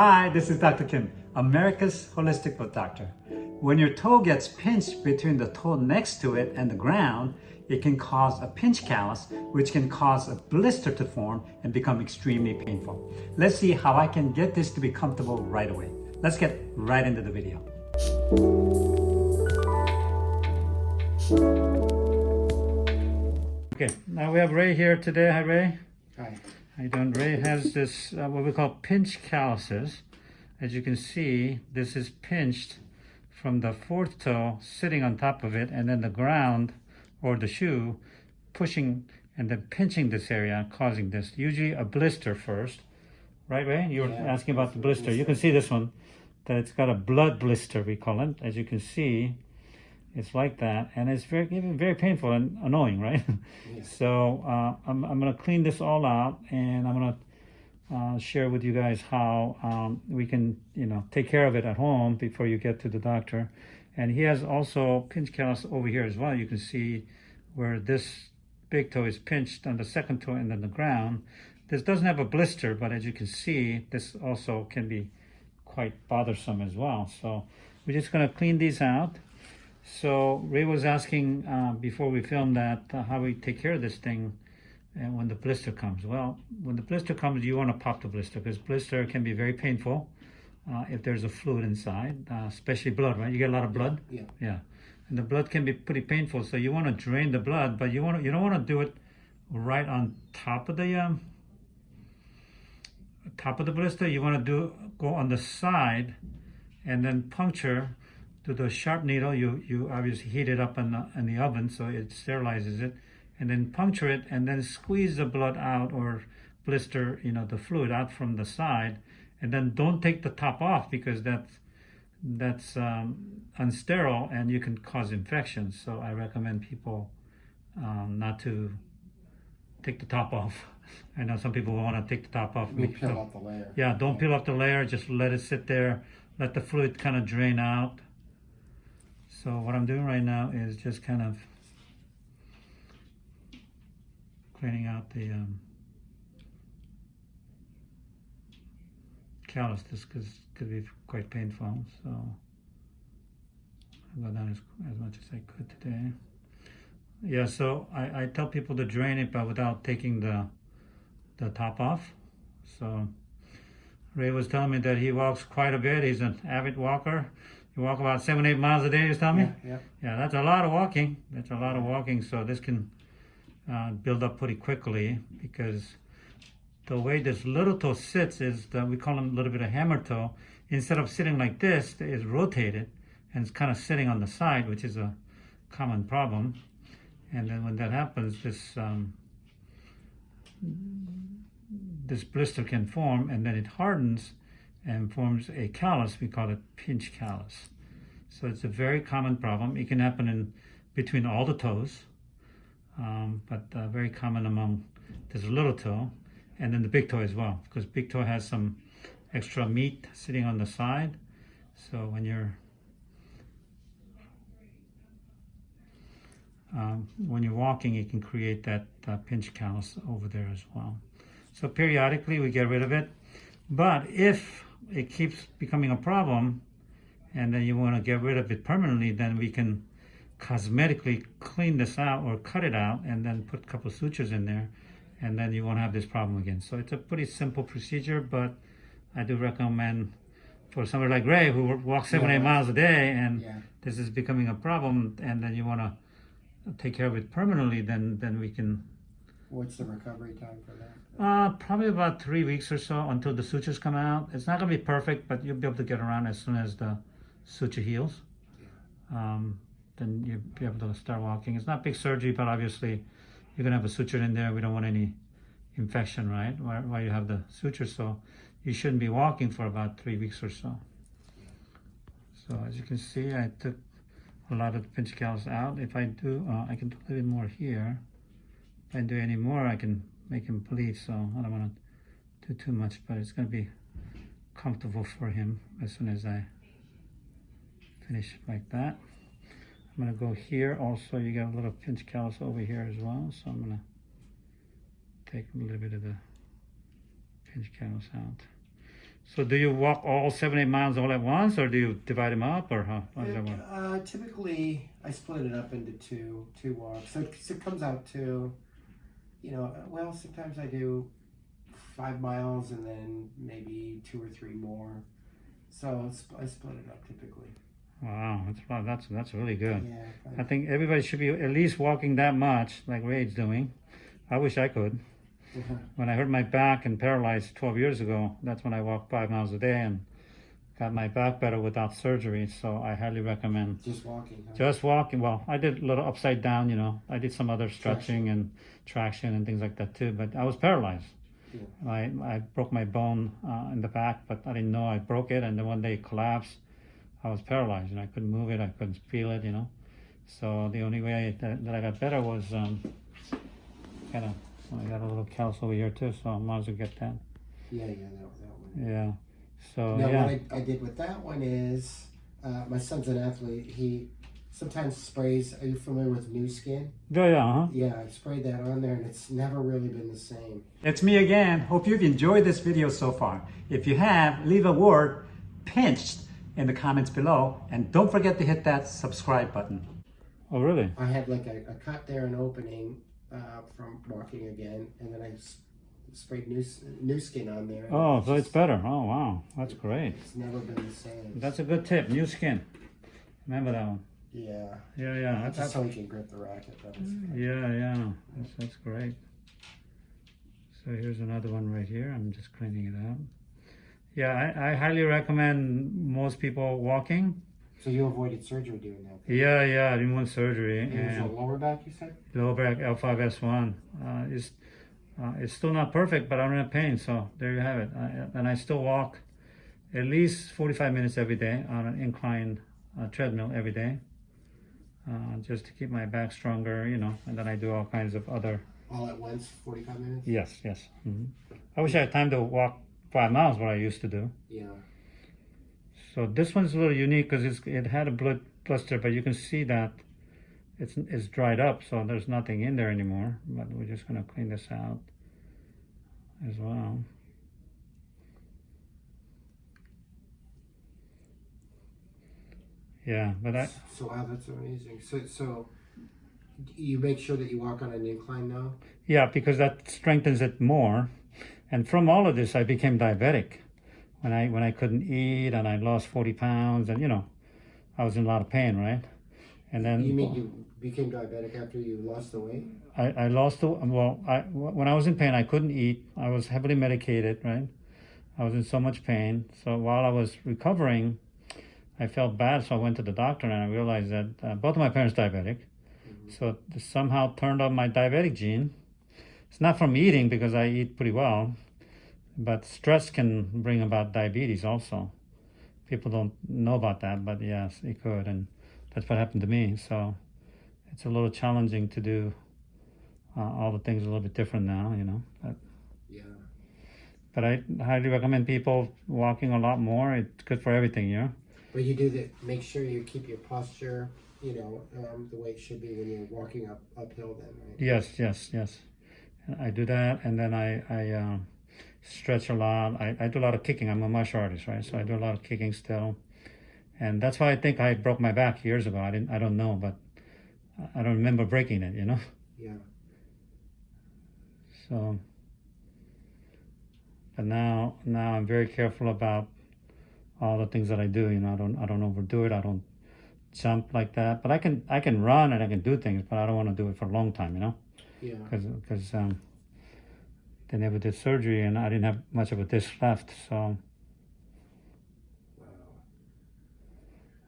Hi, this is Dr. Kim, America's Holistic Foot Doctor. When your toe gets pinched between the toe next to it and the ground, it can cause a pinch callus, which can cause a blister to form and become extremely painful. Let's see how I can get this to be comfortable right away. Let's get right into the video. Okay, now we have Ray here today. Hi, Ray. Hi. Doing? Ray has this, uh, what we call pinch calluses. As you can see, this is pinched from the fourth toe sitting on top of it and then the ground or the shoe pushing and then pinching this area, causing this. Usually a blister first, right Ray? You were Yeah, asking about the blister. You can see this one, that it's got a blood blister, we call it. As you can see, it's like that and it's very very painful and annoying right? Yeah. so uh, I'm, I'm gonna clean this all out and I'm gonna uh, share with you guys how um, we can you know take care of it at home before you get to the doctor. And he has also pinch callus over here as well. You can see where this big toe is pinched on the second toe and then the ground. This doesn't have a blister but as you can see this also can be quite bothersome as well. So we're just going to clean these out so Ray was asking uh, before we filmed that uh, how we take care of this thing and when the blister comes. Well, when the blister comes, you want to pop the blister because blister can be very painful uh, if there's a fluid inside, uh, especially blood, right? You get a lot of blood. Yeah. Yeah, and the blood can be pretty painful. So you want to drain the blood, but you want to, you don't want to do it right on top of the um, top of the blister. You want to do go on the side and then puncture to the sharp needle, you, you obviously heat it up in the, in the oven so it sterilizes it, and then puncture it and then squeeze the blood out or blister, you know, the fluid out from the side. And then don't take the top off because that's, that's um, unsterile and you can cause infections. So I recommend people um, not to take the top off. I know some people want to take the top off. Peel off the layer. Yeah, don't peel off the layer. Just let it sit there. Let the fluid kind of drain out. So what I'm doing right now is just kind of cleaning out the um, callus. This could, could be quite painful. So I've got done as, as much as I could today. Yeah, so I, I tell people to drain it, but without taking the the top off. So Ray was telling me that he walks quite a bit. He's an avid walker. You walk about seven, eight miles a day, you tell me? Yeah, yeah. Yeah, that's a lot of walking. That's a lot of walking. So this can uh, build up pretty quickly because the way this little toe sits is that we call them a little bit of hammer toe. Instead of sitting like this, it's rotated and it's kind of sitting on the side, which is a common problem. And then when that happens, this um, this blister can form and then it hardens and forms a callus. We call it pinch callus. So it's a very common problem. It can happen in between all the toes, um, but uh, very common among this little toe and then the big toe as well, because big toe has some extra meat sitting on the side. So when you're um, when you're walking, it can create that uh, pinch callus over there as well. So periodically we get rid of it. But if it keeps becoming a problem and then you want to get rid of it permanently, then we can cosmetically clean this out or cut it out and then put a couple of sutures in there and then you won't have this problem again. So it's a pretty simple procedure, but I do recommend for somebody like Ray who walks seven, Yeah. eight miles a day and Yeah. this is becoming a problem and then you want to take care of it permanently, then, then we can What's the recovery time for that? uh, probably about three weeks or so until the sutures come out. It's not gonna be perfect, but you'll be able to get around as soon as the suture heals. Um, then you'll be able to start walking. It's not big surgery, but obviously you're gonna have a suture in there. We don't want any infection, right? While, while you have the suture, so you shouldn't be walking for about three weeks or so. So as you can see, I took a lot of the pinch callus out. If I do, uh, I can do a little bit more here. If I do any more, I can make him bleed, so I don't want to do too much, but it's going to be comfortable for him as soon as I finish like that. I'm going to go here also. You got a little pinch callus over here as well, so I'm going to take a little bit of the pinch callus out. So do you walk all seven, eight miles all at once, or do you divide them up, or how, how does that work? Uh, typically, I split it up into two two walks, so so it comes out to, you know, uh, well, sometimes I do five miles and then maybe two or three more. So I split it up typically. Wow, that's wow, that's that's really good. Yeah. I think everybody should be at least walking that much, like Ray's doing. I wish I could. When I hurt my back and paralyzed 12 years ago, that's when I walked five miles a day and got my back better without surgery. So I highly recommend Just walking. Huh? just walking. Well, I did a little upside down, you know. I did some other stretching and traction and things like that too. But I was paralyzed. Yeah. I I broke my bone uh, in the back, but I didn't know I broke it. And then one day it collapsed. I was paralyzed and I couldn't move it. I couldn't feel it, you know. So the only way that, that I got better was um, kind of. I got a little callus over here too, so I might as well get that. yeah, yeah, that, that one. Yeah. So Now, yeah. what I, I did with that one is, uh, my son's an athlete. He sometimes sprays. Are you familiar with New Skin? Yeah, yeah, huh? Yeah, I sprayed that on there, and it's never really been the same. It's me again. Hope you've enjoyed this video so far. If you have, leave a word pinched in the comments below. And don't forget to hit that subscribe button. Oh, really? I had like a, a cut there, an opening uh, from walking again, and then I sprayed new new skin on there. and Oh, so it's better. Oh, wow. That's great. It's never been the same. That's a good tip. New skin. Remember that one? yeah, Yeah, yeah. That's, just so he can grip the racket. Yeah, yeah. That's, that's great. So here's another one right here. I'm just cleaning it up. Yeah, I, I highly recommend most people walking. So you avoided surgery doing that. Yeah, yeah. I didn't want surgery. It was a lower back, you said. lower back L5S1 uh, is uh, it's still not perfect, but I'm not pain. So there you have it. I, and I still walk at least 45 minutes every day on an incline uh, treadmill every day, uh, just to keep my back stronger, you know. And then I do all kinds of other. All at once, forty-five minutes. Yes, yes. hmm I wish I had time to walk five miles, what I used to do. Yeah. So this one's a little unique because it had a blood blister, but you can see that it's it's dried up, so there's nothing in there anymore. But we're just gonna clean this out as well. Yeah, but I So wow, that's amazing. So so you make sure that you walk on an incline now. yeah because that strengthens it more. And from all of this, I became diabetic when I when I couldn't eat and I lost forty pounds, and you know, I was in a lot of pain, right? And then You mean you became diabetic after you lost the weight? I, I lost the well I when I was in pain I couldn't eat. I was heavily medicated right? I was in so much pain. So while I was recovering I felt bad so I went to the doctor and I realized that uh, both of my parents diabetic. So it somehow turned on my diabetic gene. It's not from eating because I eat pretty well but stress can bring about diabetes also. People don't know about that but yes it could. And that's what happened to me so it's a little challenging to do uh, all the things a little bit different now, you know. But, Yeah. but I highly recommend people walking a lot more. It's good for everything, you know. But you do that. Make sure you keep your posture, you know, um, the way it should be when you're walking up uphill. Then, right? Yes, yes, yes. I do that, and then I I um, stretch a lot. I, I do a lot of kicking. I'm a martial artist, right? So I do a lot of kicking still, and that's why I think I broke my back years ago. I didn't. I don't know, but I don't remember breaking it. You know. Yeah. So, but now, now I'm very careful about all the things that I do. You know, I don't, I don't overdo it. I don't jump like that. But I can, I can run and I can do things, but I don't want to do it for a long time. You know, Yeah. because, because um, they never did surgery and I didn't have much of a disc left. So, Wow.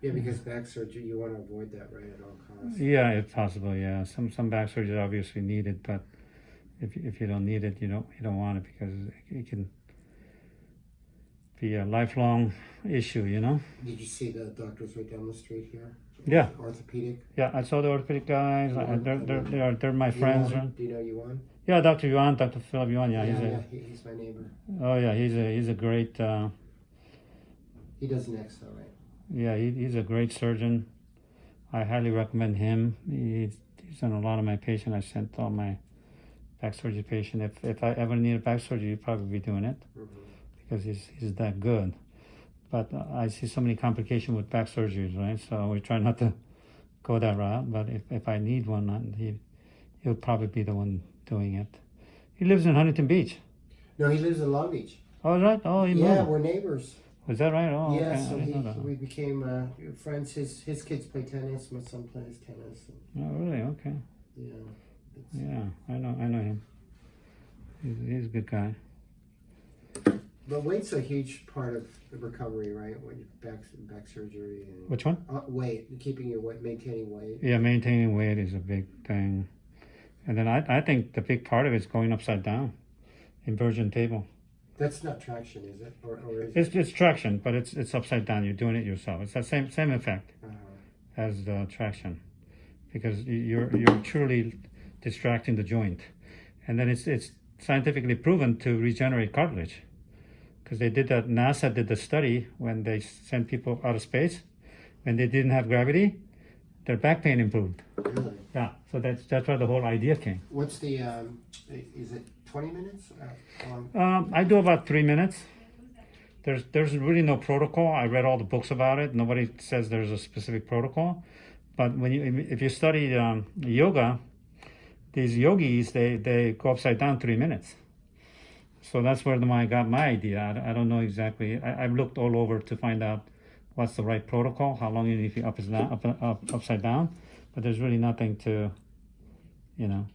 Yeah, because back surgery, you want to avoid that, right, at all costs. yeah, it's possible, yeah. Some, some back surgery is obviously needed, but if, if you don't need it, you don't, you don't want it because it can be a lifelong issue. You know. Did you see the doctors right down the street here? Yeah. Orthopedic. Yeah, I saw the orthopedic guys. I, they're, they're, they're, they're my friends. Do you know Yuan? Yeah, Dr. Yuan, Dr. Philip Yuan. Yeah, yeah, he's yeah, a, he's my neighbor. oh yeah, he's a, he's a great, uh, He does next, though, right? Yeah, he, he's a great surgeon. I highly recommend him. He's, he's done a lot of my patients. I sent all my back surgery patient. If, if I ever need a back surgery, he'd probably be doing it Mhm. because he's he's that good. But uh, I see so many complications with back surgeries, right? So we try not to go that route. But if, if I need one, uh, he he'll probably be the one doing it. He lives in Huntington Beach. No, he lives in Long Beach. Oh, that? Oh, he yeah, moved. we're neighbors. Was that right? Oh, yeah, okay. so he, didn't know that. we became uh, friends. His his kids play tennis. My son plays tennis. Oh, really? Okay. Yeah. Yeah, I know. I know him. He's, he's a good guy. But weight's a huge part of the recovery, right? When you back back surgery and Which one? uh, weight, keeping your weight, maintaining weight. Yeah, maintaining weight is a big thing. And then I, I think the big part of it is going upside down, inversion table. That's not traction, is it? Or, or is It's it's traction, but it's it's upside down. You're doing it yourself. It's the same same effect it? Uh, as the traction, because you- you're you're truly distracting the joint, and then it's it's scientifically proven to regenerate cartilage, because they did that. NASA did the study when they sent people out of space, when they didn't have gravity, their back pain improved. really? Yeah, so that's that's where the whole idea came. What's the? Um, is it twenty minutes? Uh, Um, I do about three minutes. There's there's really no protocol. I read all the books about it. Nobody says there's a specific protocol, but when you if you study um, yoga, these yogis they they go upside down three minutes. So that's where the, I got my idea. I, I don't know exactly. I, I've looked all over to find out what's the right protocol, how long you need to be up, is down, up, up upside down, but there's really nothing to, you know.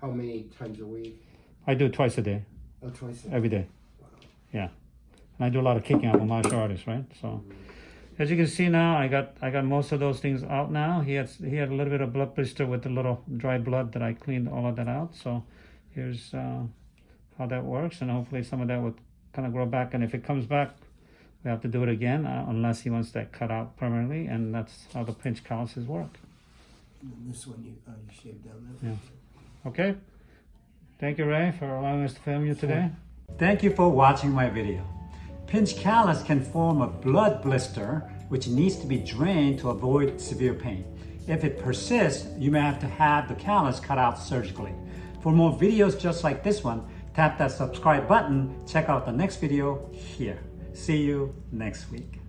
how many times a week? I do it twice a day. Oh, twice. A every day. Yeah, and I do a lot of kicking. I'm a martial artist, right? So, as you can see now, I got I got most of those things out now. He had he had a little bit of blood blister with a little dry blood that I cleaned all of that out. So, here's uh, how that works, and hopefully some of that would kind of grow back. And if it comes back, we have to do it again, uh, unless he wants that cut out permanently. And that's how the pinch calluses work. And this one you uh, you shaved down there. Yeah. Okay. Thank you, Ray, for allowing us to film you today. Thank you for watching my video. Pinch callus can form a blood blister which needs to be drained to avoid severe pain. If it persists, you may have to have the callus cut out surgically. For more videos just like this one, tap that subscribe button. Check out the next video here. See you next week.